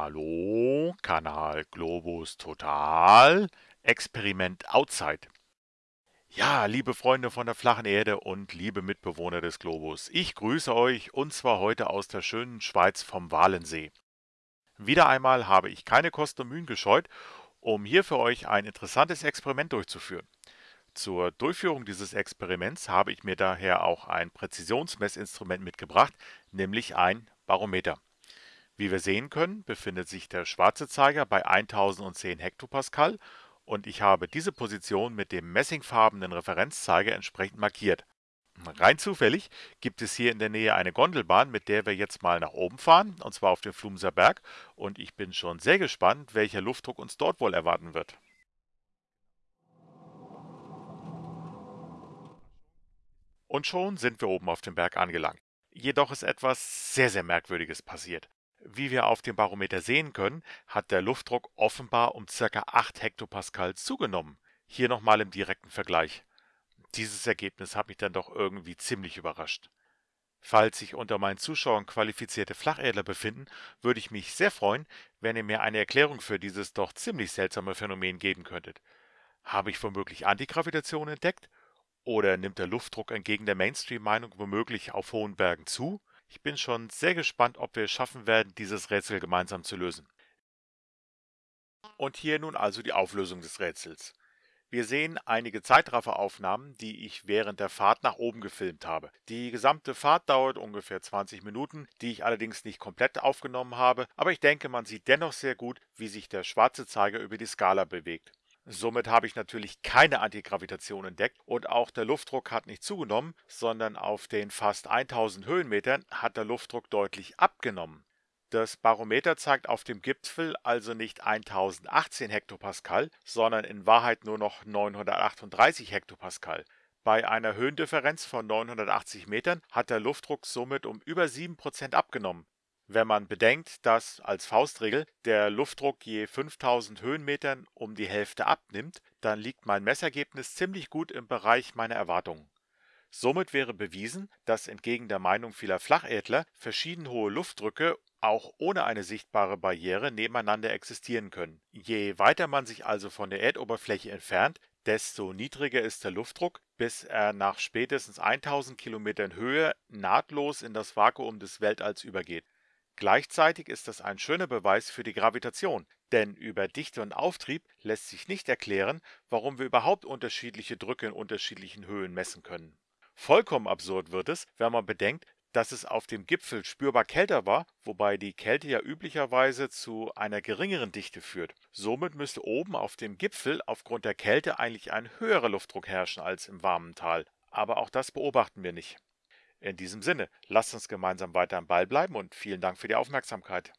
Hallo, Kanal Globus Total, Experiment Outside. Ja, liebe Freunde von der flachen Erde und liebe Mitbewohner des Globus, ich grüße euch und zwar heute aus der schönen Schweiz vom Walensee. Wieder einmal habe ich keine Kosten und Mühen gescheut, um hier für euch ein interessantes Experiment durchzuführen. Zur Durchführung dieses Experiments habe ich mir daher auch ein Präzisionsmessinstrument mitgebracht, nämlich ein Barometer. Wie wir sehen können, befindet sich der schwarze Zeiger bei 1010 Hektopascal und ich habe diese Position mit dem messingfarbenen Referenzzeiger entsprechend markiert. Rein zufällig gibt es hier in der Nähe eine Gondelbahn, mit der wir jetzt mal nach oben fahren, und zwar auf den Flumser Berg, und ich bin schon sehr gespannt, welcher Luftdruck uns dort wohl erwarten wird. Und schon sind wir oben auf dem Berg angelangt. Jedoch ist etwas sehr, sehr Merkwürdiges passiert. Wie wir auf dem Barometer sehen können, hat der Luftdruck offenbar um ca. 8 Hektopascal zugenommen. Hier nochmal im direkten Vergleich. Dieses Ergebnis hat mich dann doch irgendwie ziemlich überrascht. Falls sich unter meinen Zuschauern qualifizierte Flacherdler befinden, würde ich mich sehr freuen, wenn ihr mir eine Erklärung für dieses doch ziemlich seltsame Phänomen geben könntet. Habe ich womöglich Antigravitation entdeckt? Oder nimmt der Luftdruck entgegen der Mainstream-Meinung womöglich auf hohen Bergen zu? Ich bin schon sehr gespannt, ob wir es schaffen werden, dieses Rätsel gemeinsam zu lösen. Und hier nun also die Auflösung des Rätsels. Wir sehen einige Zeitrafferaufnahmen, die ich während der Fahrt nach oben gefilmt habe. Die gesamte Fahrt dauert ungefähr 20 Minuten, die ich allerdings nicht komplett aufgenommen habe, aber ich denke, man sieht dennoch sehr gut, wie sich der schwarze Zeiger über die Skala bewegt. Somit habe ich natürlich keine Antigravitation entdeckt und auch der Luftdruck hat nicht zugenommen, sondern auf den fast 1000 Höhenmetern hat der Luftdruck deutlich abgenommen. Das Barometer zeigt auf dem Gipfel also nicht 1018 Hektopascal, sondern in Wahrheit nur noch 938 Hektopascal. Bei einer Höhendifferenz von 980 Metern hat der Luftdruck somit um über 7% abgenommen. Wenn man bedenkt, dass als Faustregel der Luftdruck je 5000 Höhenmetern um die Hälfte abnimmt, dann liegt mein Messergebnis ziemlich gut im Bereich meiner Erwartungen. Somit wäre bewiesen, dass entgegen der Meinung vieler Flacherdler verschieden hohe Luftdrücke auch ohne eine sichtbare Barriere nebeneinander existieren können. Je weiter man sich also von der Erdoberfläche entfernt, desto niedriger ist der Luftdruck, bis er nach spätestens 1000 Kilometern Höhe nahtlos in das Vakuum des Weltalls übergeht. Gleichzeitig ist das ein schöner Beweis für die Gravitation, denn über Dichte und Auftrieb lässt sich nicht erklären, warum wir überhaupt unterschiedliche Drücke in unterschiedlichen Höhen messen können. Vollkommen absurd wird es, wenn man bedenkt, dass es auf dem Gipfel spürbar kälter war, wobei die Kälte ja üblicherweise zu einer geringeren Dichte führt. Somit müsste oben auf dem Gipfel aufgrund der Kälte eigentlich ein höherer Luftdruck herrschen als im warmen Tal. Aber auch das beobachten wir nicht. In diesem Sinne, lasst uns gemeinsam weiter am Ball bleiben und vielen Dank für die Aufmerksamkeit.